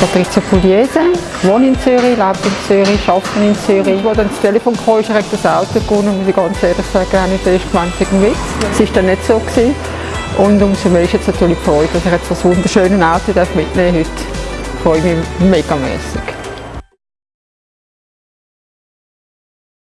Patrizia Pugliese, wohne in Zürich, lebe in Zürich, arbeite in Zürich. Als dann das Telefon kam, ist direkt das Auto gewonnen, muss ich ganz ehrlich sagen, habe ich zuerst gemeint, es ein Witz. Es war dann nicht so. Gewesen. Und umso mehr ist jetzt natürlich die Freude, dass ich jetzt das wunderschöne Auto mitnehmen darf. Ich freue mich megamässig.